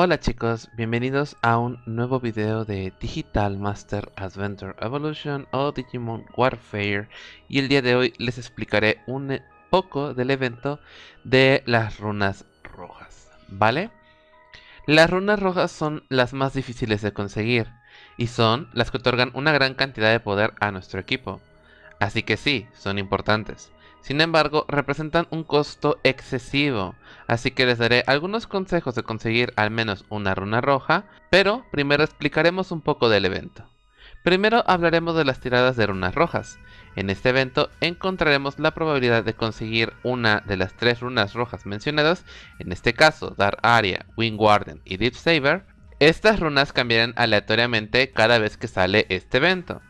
Hola chicos, bienvenidos a un nuevo video de Digital Master Adventure Evolution o Digimon Warfare y el día de hoy les explicaré un poco del evento de las runas rojas, ¿vale? Las runas rojas son las más difíciles de conseguir y son las que otorgan una gran cantidad de poder a nuestro equipo, así que sí, son importantes. Sin embargo, representan un costo excesivo, así que les daré algunos consejos de conseguir al menos una runa roja, pero primero explicaremos un poco del evento. Primero hablaremos de las tiradas de runas rojas. En este evento encontraremos la probabilidad de conseguir una de las tres runas rojas mencionadas, en este caso Dark Aria, Wind Warden y Deep Saber. Estas runas cambiarán aleatoriamente cada vez que sale este evento.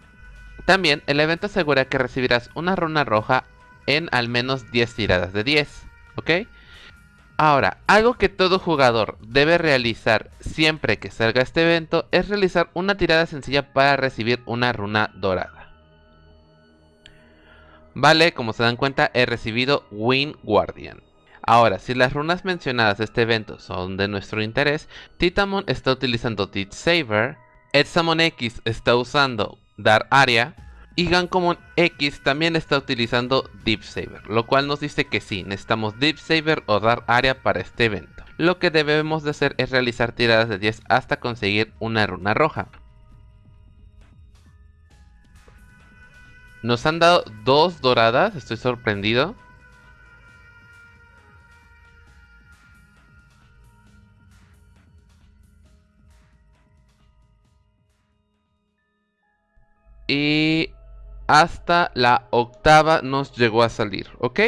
También el evento asegura que recibirás una runa roja en al menos 10 tiradas de 10, ¿ok? Ahora, algo que todo jugador debe realizar siempre que salga este evento es realizar una tirada sencilla para recibir una runa dorada. Vale, como se dan cuenta he recibido Wind Guardian. Ahora, si las runas mencionadas de este evento son de nuestro interés, Titamon está utilizando Deep Saber, Edsamon X está usando Dark Area, y Gancommon X también está utilizando Deep Saber, lo cual nos dice que sí, necesitamos Deep Saber o dar área para este evento. Lo que debemos de hacer es realizar tiradas de 10 hasta conseguir una runa roja. Nos han dado dos doradas, estoy sorprendido. Y hasta la octava nos llegó a salir, ¿ok?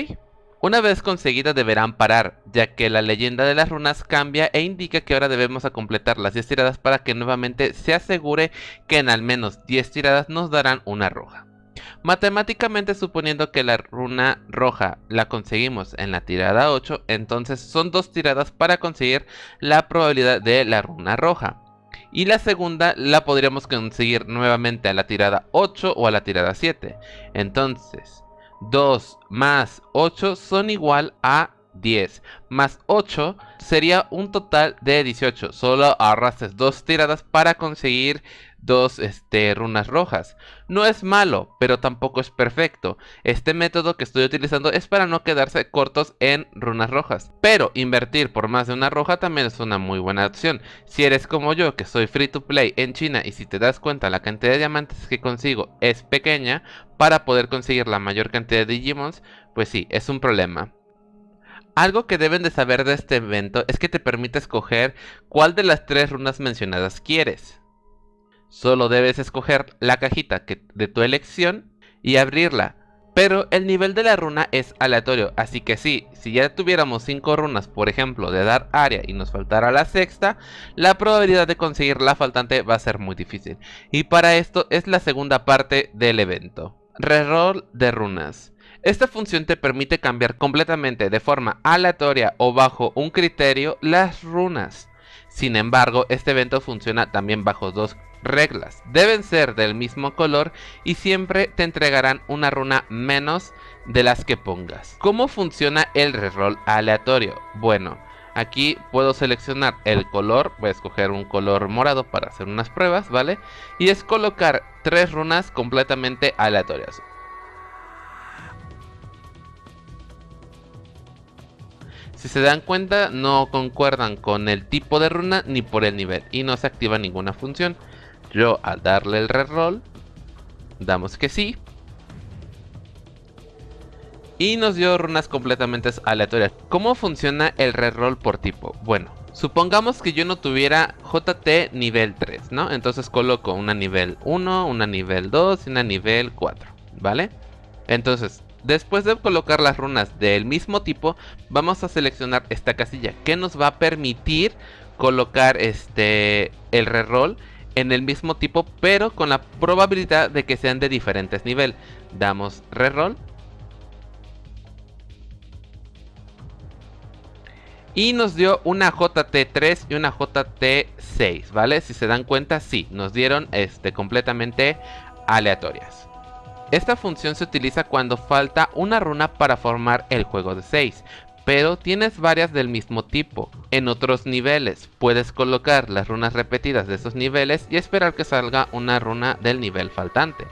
Una vez conseguida deberán parar, ya que la leyenda de las runas cambia e indica que ahora debemos a completar las 10 tiradas para que nuevamente se asegure que en al menos 10 tiradas nos darán una roja. Matemáticamente suponiendo que la runa roja la conseguimos en la tirada 8, entonces son dos tiradas para conseguir la probabilidad de la runa roja. Y la segunda la podríamos conseguir nuevamente a la tirada 8 o a la tirada 7. Entonces, 2 más 8 son igual a 10. Más 8 sería un total de 18. Solo arrastres dos tiradas para conseguir dos este, runas rojas. No es malo, pero tampoco es perfecto. Este método que estoy utilizando es para no quedarse cortos en runas rojas. Pero invertir por más de una roja también es una muy buena opción. Si eres como yo, que soy free to play en China y si te das cuenta la cantidad de diamantes que consigo es pequeña, para poder conseguir la mayor cantidad de Digimons, pues sí, es un problema. Algo que deben de saber de este evento es que te permite escoger cuál de las tres runas mencionadas quieres. Solo debes escoger la cajita de tu elección y abrirla. Pero el nivel de la runa es aleatorio, así que sí, si ya tuviéramos 5 runas, por ejemplo, de dar área y nos faltara la sexta, la probabilidad de conseguir la faltante va a ser muy difícil. Y para esto es la segunda parte del evento. Reroll de runas. Esta función te permite cambiar completamente de forma aleatoria o bajo un criterio las runas. Sin embargo, este evento funciona también bajo dos reglas. Deben ser del mismo color y siempre te entregarán una runa menos de las que pongas. ¿Cómo funciona el reroll aleatorio? Bueno, aquí puedo seleccionar el color, voy a escoger un color morado para hacer unas pruebas, ¿vale? Y es colocar tres runas completamente aleatorias. Si se dan cuenta, no concuerdan con el tipo de runa ni por el nivel y no se activa ninguna función. Yo al darle el reroll, damos que sí. Y nos dio runas completamente aleatorias. ¿Cómo funciona el reroll por tipo? Bueno, supongamos que yo no tuviera JT nivel 3, ¿no? Entonces coloco una nivel 1, una nivel 2 y una nivel 4, ¿vale? Entonces, después de colocar las runas del mismo tipo, vamos a seleccionar esta casilla que nos va a permitir colocar este el reroll en el mismo tipo, pero con la probabilidad de que sean de diferentes nivel. Damos reroll. Y nos dio una JT3 y una JT6, ¿vale? Si se dan cuenta, sí, nos dieron este, completamente aleatorias. Esta función se utiliza cuando falta una runa para formar el juego de 6, pero tienes varias del mismo tipo. En otros niveles puedes colocar las runas repetidas de esos niveles y esperar que salga una runa del nivel faltante.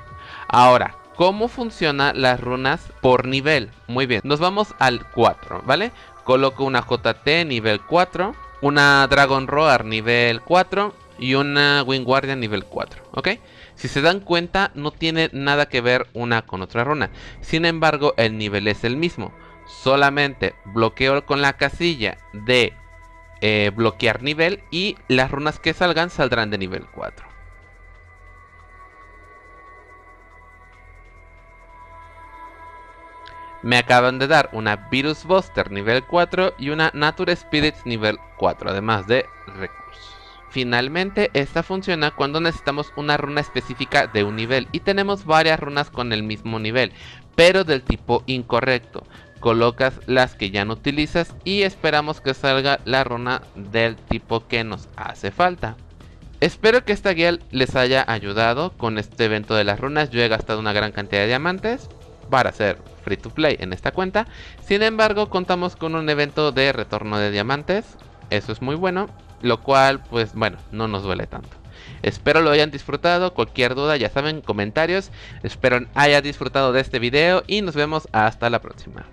Ahora, ¿cómo funcionan las runas por nivel? Muy bien, nos vamos al 4, ¿vale? Coloco una JT nivel 4, una Dragon Roar nivel 4 y una Wing Guardian nivel 4, ¿ok? Si se dan cuenta, no tiene nada que ver una con otra runa. Sin embargo, el nivel es el mismo. Solamente bloqueo con la casilla de eh, bloquear nivel y las runas que salgan saldrán de nivel 4. Me acaban de dar una Virus Buster nivel 4 y una Nature Spirits nivel 4, además de. Finalmente, esta funciona cuando necesitamos una runa específica de un nivel y tenemos varias runas con el mismo nivel, pero del tipo incorrecto. Colocas las que ya no utilizas y esperamos que salga la runa del tipo que nos hace falta. Espero que esta guía les haya ayudado con este evento de las runas. Yo he gastado una gran cantidad de diamantes para hacer free to play en esta cuenta. Sin embargo, contamos con un evento de retorno de diamantes. Eso es muy bueno, lo cual, pues bueno, no nos duele tanto. Espero lo hayan disfrutado, cualquier duda ya saben, comentarios. Espero haya disfrutado de este video y nos vemos hasta la próxima.